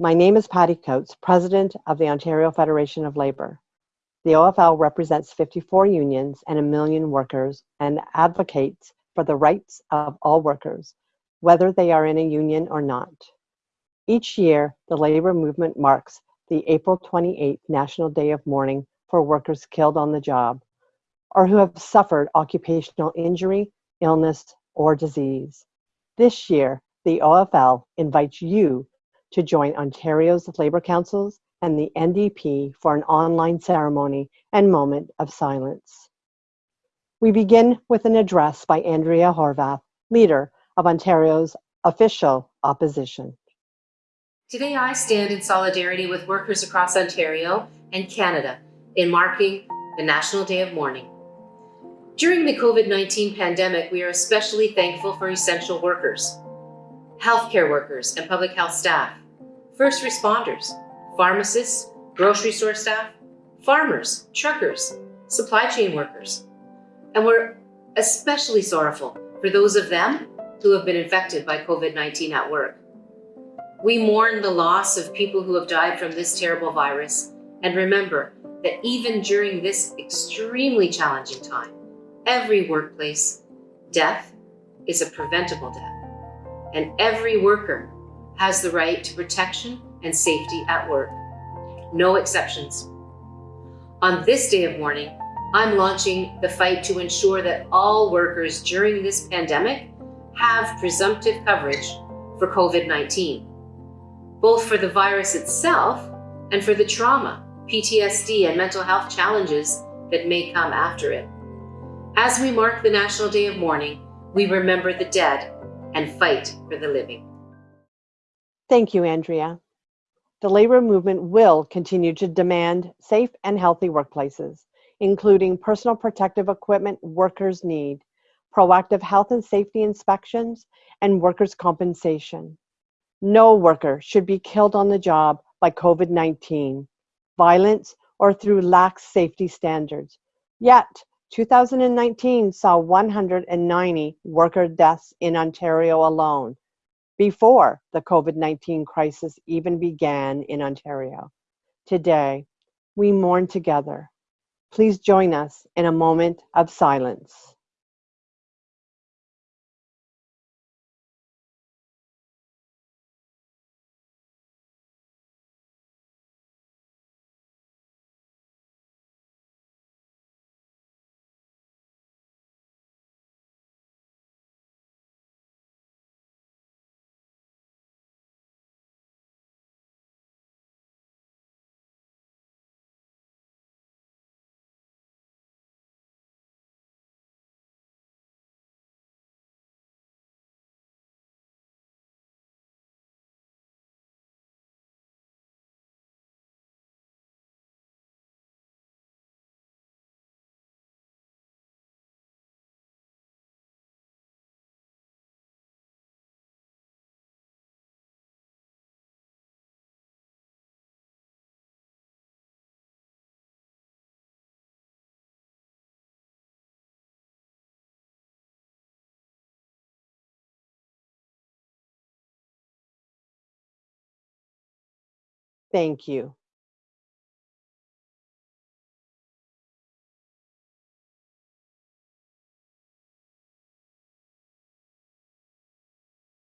My name is Patty Coates, President of the Ontario Federation of Labour. The OFL represents 54 unions and a million workers and advocates for the rights of all workers, whether they are in a union or not. Each year, the labor movement marks the April 28th National Day of Mourning for workers killed on the job or who have suffered occupational injury, illness, or disease. This year, the OFL invites you to join Ontario's Labour Councils and the NDP for an online ceremony and moment of silence. We begin with an address by Andrea Horwath, leader of Ontario's official opposition. Today I stand in solidarity with workers across Ontario and Canada in marking the National Day of Mourning. During the COVID-19 pandemic, we are especially thankful for essential workers, healthcare workers and public health staff, first responders, pharmacists, grocery store staff, farmers, truckers, supply chain workers. And we're especially sorrowful for those of them who have been infected by COVID-19 at work. We mourn the loss of people who have died from this terrible virus and remember that even during this extremely challenging time, every workplace death is a preventable death, and every worker has the right to protection and safety at work. No exceptions. On this day of mourning, I'm launching the fight to ensure that all workers during this pandemic have presumptive coverage for COVID-19, both for the virus itself and for the trauma, PTSD, and mental health challenges that may come after it. As we mark the National Day of Mourning, we remember the dead and fight for the living. Thank you, Andrea. The labor movement will continue to demand safe and healthy workplaces, including personal protective equipment workers need, proactive health and safety inspections, and workers' compensation. No worker should be killed on the job by COVID-19, violence, or through lax safety standards. Yet, 2019 saw 190 worker deaths in Ontario alone, before the COVID-19 crisis even began in Ontario. Today, we mourn together. Please join us in a moment of silence. Thank you.